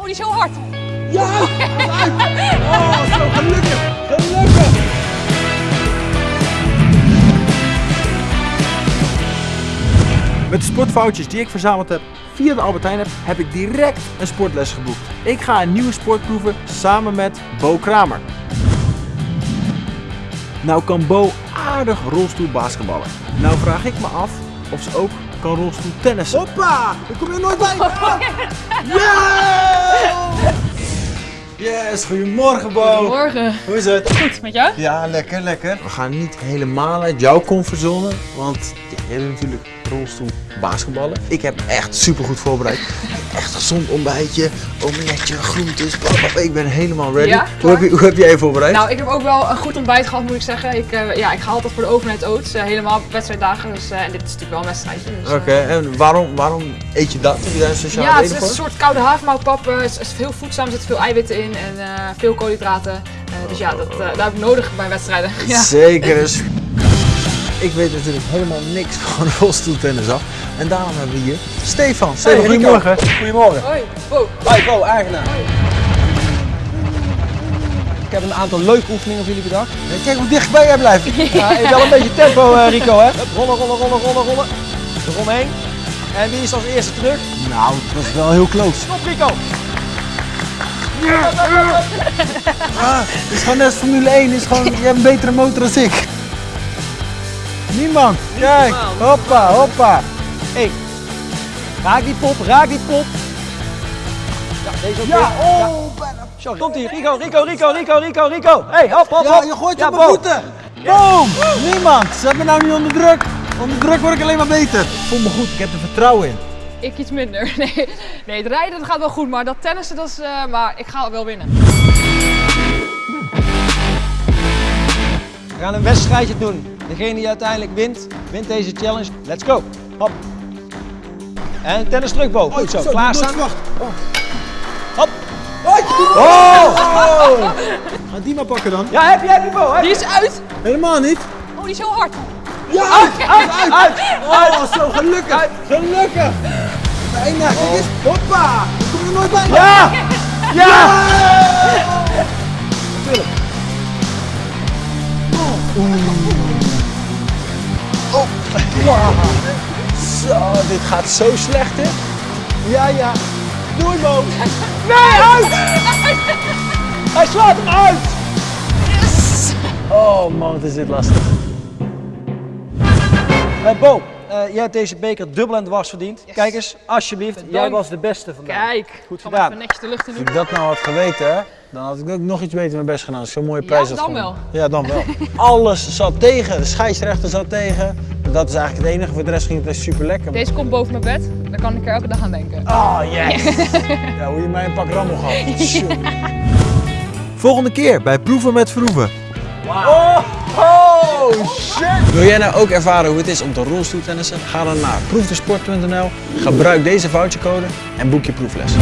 Oh, is heel hard. Ja! Oh, zo gelukkig! Gelukkig! Met de sportfoutjes die ik verzameld heb via de Albert Heijn heb ik direct een sportles geboekt. Ik ga een nieuwe sport proeven samen met Bo Kramer. Nou kan Bo aardig rolstoelbasketballen. Nou vraag ik me af of ze ook kan rolstoeltennissen. Hoppa! Daar kom je nooit bij! Ja! Yes, goedemorgen Bo! Goedemorgen. Hoe is het? Goed, met jou? Ja, lekker, lekker. We gaan niet helemaal uit jouw comfortzone, want jij bent natuurlijk rolstoel basketballen. Ik heb me echt super goed voorbereid. Echt gezond ontbijtje, omeletje, groentes, blablabla. Ik ben helemaal ready. Ja, hoe, heb je, hoe heb jij je voorbereid? Nou, ik heb ook wel een goed ontbijt gehad, moet ik zeggen. Ik, eh, ja, ik ga altijd voor de overnight oats, eh, helemaal op wedstrijddagen. Dus, eh, en dit is natuurlijk wel een wedstrijdje. Dus, Oké, en waarom, waarom eet je dat? Heb je daar een speciale ja, het is een soort koude havermoutpap. Het is, veel voedzaam, er zitten veel eiwitten in en veel koolhydraten. Dus ja, dat, dat heb ik nodig bij wedstrijden. Ja. Zeker. Ik weet natuurlijk helemaal niks van rolstoeltennis af. En daarom hebben we hier Stefan. Stefan, Hey, goedemorgen. Goedemorgen. Hoi, wow. Hoi, Bo, eigenaar. Ik heb een aantal leuke oefeningen voor jullie bedacht. Kijk hoe dichtbij jij blijft. Ja, even wel een beetje tempo, eh, Rico, hè? Rollen, rollen, rollen, rollen, rollen. Eromheen. En wie is als eerste terug? Nou, het was wel heel close. Stop, Rico. Ah, het is gewoon net Formule 1. Het is gewoon, je hebt een betere motor dan ik. Niemand. Kijk. Hoppa, hoppa. Hey, raak die pop, raak die pop. Ja, deze ook Ja, weer. oh. bijna. Zo, komt ie. Rico, Rico, Rico, Rico, Rico, Rico. Hey, hop, hop, Ja, hop. je gooit Ja, op mijn voeten. Boom. Niemand. Zet me nou niet onder druk. Onder druk word ik alleen maar beter. Ik voel me goed. Ik heb er vertrouwen in. Ik iets minder. Nee, nee, het rijden dat gaat wel goed, maar dat tennissen, dat is, eh, maar ik ga wel winnen. We gaan een wedstrijdje doen. Degene die uiteindelijk wint, wint deze challenge. Let's go. Hop. En tennis terug, Bo. Goed zo. Klaarstaan. Wacht. Hop. Oh. Ga die maar pakken dan. Ja, heb je, heb je, Bo. Heb Die is uit. Helemaal niet. Oh, die is heel hard. Ja, uit, uit, uit. Oh, zo gelukkig. Gelukkig. Bijna. Kijk eens. Hoppa. Daar kom je nooit bij. Ja! Ja! Zo, dit gaat zo slecht, hè? Ja, ja. Doei, Bo. Nee, uit! Hij slaat hem uit! Oh man, wat is dit lastig. Eh, Bo, eh, jij hebt deze beker dubbel en dwars verdiend. Kijk eens, alsjeblieft. Jij was de beste vandaag. Kijk. Goed gedaan. Even netjes de lucht in Als doen. ik dat nou had geweten, hè, dan had ik ook nog iets beter mijn best gedaan. Zo'n mooie prijs had dan gewonnen. Ja, dan wel. Alles zat tegen. De scheidsrechter zat tegen. Dat is eigenlijk het enige. Voor de rest ging het echt super lekker. Deze komt boven mijn bed. Daar kan ik er elke dag aan denken. Oh, yes! Ja, hoe je mij een pak rammel gaf. Volgende keer bij Proeven met Verhoeven. Oh, oh, shit! Wil jij nou ook ervaren hoe het is om te rolstoeltennissen? Ga dan naar proefdesport.nl, gebruik deze vouchercode en boek je proefles.